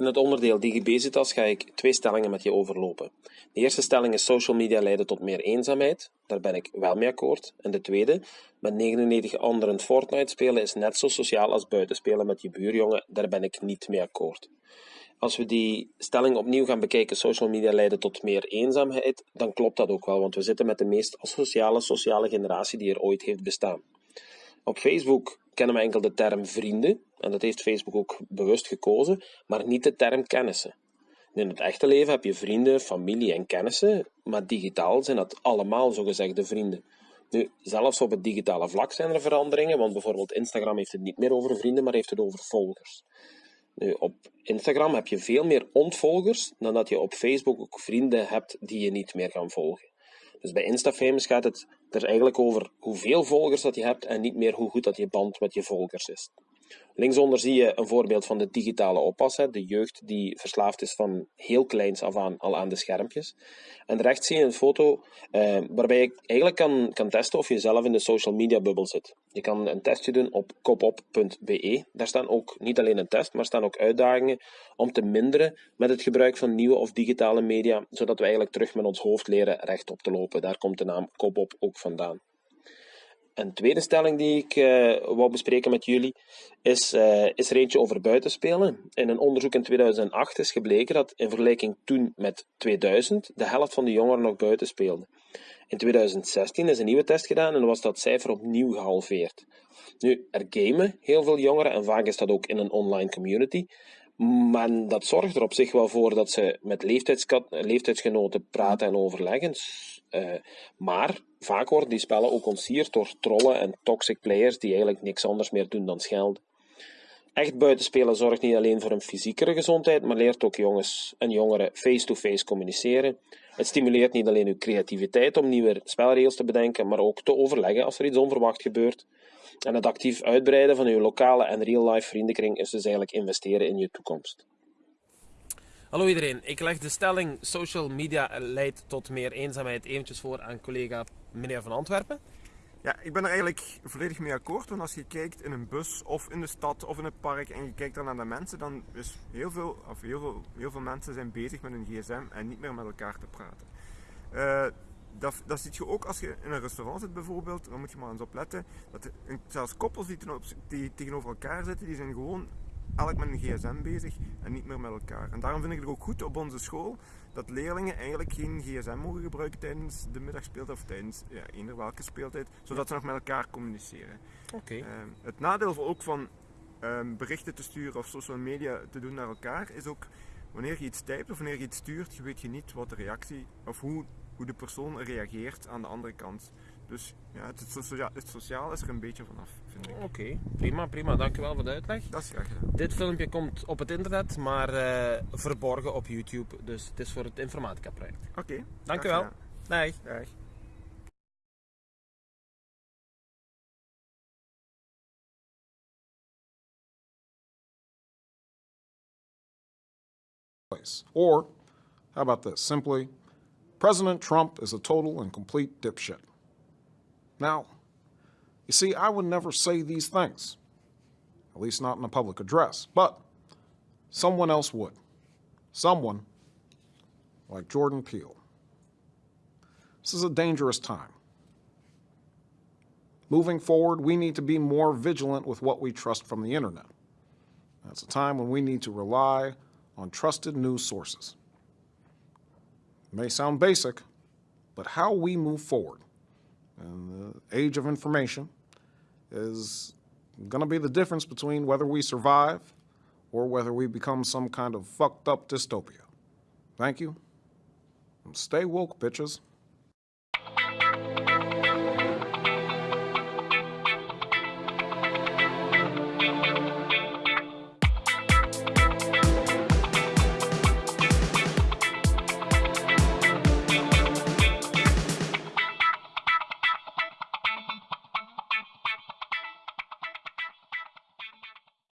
In het onderdeel DigiBezitas ga ik twee stellingen met je overlopen. De eerste stelling is social media leiden tot meer eenzaamheid. Daar ben ik wel mee akkoord. En de tweede, met 99 anderen Fortnite spelen is net zo sociaal als buiten spelen met je buurjongen. Daar ben ik niet mee akkoord. Als we die stelling opnieuw gaan bekijken, social media leiden tot meer eenzaamheid, dan klopt dat ook wel, want we zitten met de meest asociale sociale generatie die er ooit heeft bestaan. Op Facebook kennen we enkel de term vrienden, en dat heeft Facebook ook bewust gekozen, maar niet de term kennissen. In het echte leven heb je vrienden, familie en kennissen, maar digitaal zijn dat allemaal zogezegde vrienden. Nu, zelfs op het digitale vlak zijn er veranderingen, want bijvoorbeeld Instagram heeft het niet meer over vrienden, maar heeft het over volgers. Nu, op Instagram heb je veel meer ontvolgers dan dat je op Facebook ook vrienden hebt die je niet meer gaan volgen. Dus bij Instafamous gaat het er eigenlijk over hoeveel volgers dat je hebt en niet meer hoe goed dat je band met je volgers is. Linksonder zie je een voorbeeld van de digitale oppas, de jeugd die verslaafd is van heel kleins af aan al aan de schermpjes. En rechts zie je een foto eh, waarbij je eigenlijk kan, kan testen of je zelf in de social media bubbel zit. Je kan een testje doen op kopop.be. Daar staan ook niet alleen een test, maar staan ook uitdagingen om te minderen met het gebruik van nieuwe of digitale media, zodat we eigenlijk terug met ons hoofd leren rechtop te lopen. Daar komt de naam Kopop ook vandaan. Een tweede stelling die ik uh, wou bespreken met jullie is, uh, is er eentje over buitenspelen. In een onderzoek in 2008 is gebleken dat in vergelijking toen met 2000 de helft van de jongeren nog buiten speelde. In 2016 is een nieuwe test gedaan en was dat cijfer opnieuw gehalveerd. Nu, er gamen heel veel jongeren en vaak is dat ook in een online community. Maar dat zorgt er op zich wel voor dat ze met leeftijdsgenoten praten en overleggen. Uh, maar vaak worden die spellen ook ontsierd door trollen en toxic players die eigenlijk niks anders meer doen dan schelden. Echt buitenspelen zorgt niet alleen voor een fysiekere gezondheid, maar leert ook jongens en jongeren face-to-face communiceren. Het stimuleert niet alleen uw creativiteit om nieuwe spelregels te bedenken, maar ook te overleggen als er iets onverwacht gebeurt. En het actief uitbreiden van uw lokale en real-life vriendenkring is dus eigenlijk investeren in je toekomst. Hallo iedereen, ik leg de stelling social media leidt tot meer eenzaamheid eventjes voor aan collega meneer Van Antwerpen. Ja, ik ben er eigenlijk volledig mee akkoord. Want als je kijkt in een bus of in de stad of in het park en je kijkt dan naar de mensen, dan is heel veel, of heel veel, heel veel mensen zijn bezig met hun gsm en niet meer met elkaar te praten. Uh, dat, dat zie je ook als je in een restaurant zit bijvoorbeeld, dan moet je maar eens opletten. Dat zelfs koppels die, die tegenover elkaar zitten, die zijn gewoon elk met een gsm bezig en niet meer met elkaar. En daarom vind ik het ook goed op onze school dat leerlingen eigenlijk geen gsm mogen gebruiken tijdens de middagspeeltijd of tijdens ja, eender welke speeltijd, zodat ze nog met elkaar communiceren. Oké. Uh, het nadeel ook van um, berichten te sturen of social media te doen naar elkaar is ook wanneer je iets typt of wanneer je iets stuurt, je weet je niet wat de reactie of hoe, hoe de persoon reageert aan de andere kant. Dus ja, het, sociaal, het sociaal is er een beetje vanaf, vind ik. Oké, prima, prima. Dankjewel voor de uitleg. Dat is graag gedaan. Dit filmpje komt op het internet, maar uh, verborgen op YouTube. Dus het is voor het informatica project. Oké. Okay, Dankjewel. Dag. Dag. Or, how about this? Simply, President Trump is a total and complete dipshit. Now, you see, I would never say these things, at least not in a public address, but someone else would. Someone like Jordan Peele. This is a dangerous time. Moving forward, we need to be more vigilant with what we trust from the internet. That's a time when we need to rely on trusted news sources. May sound basic, but how we move forward and the age of information is going to be the difference between whether we survive or whether we become some kind of fucked up dystopia. Thank you. And stay woke, bitches.